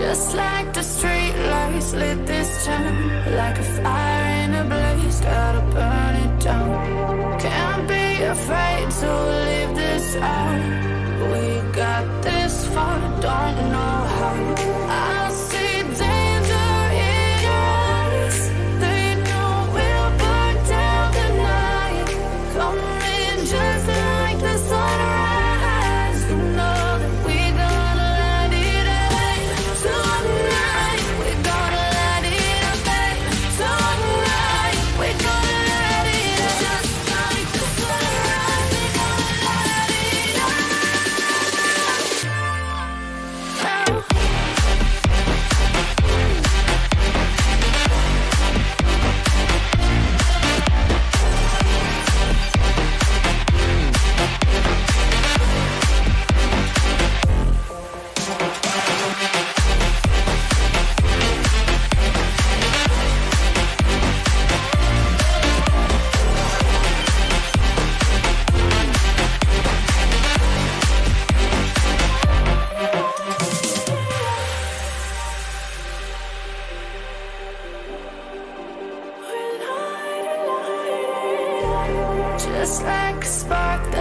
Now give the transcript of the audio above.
Just like the street lights lit this town Like a fire in a blaze, gotta burn it down. Can't be afraid to leave this out. just like a spark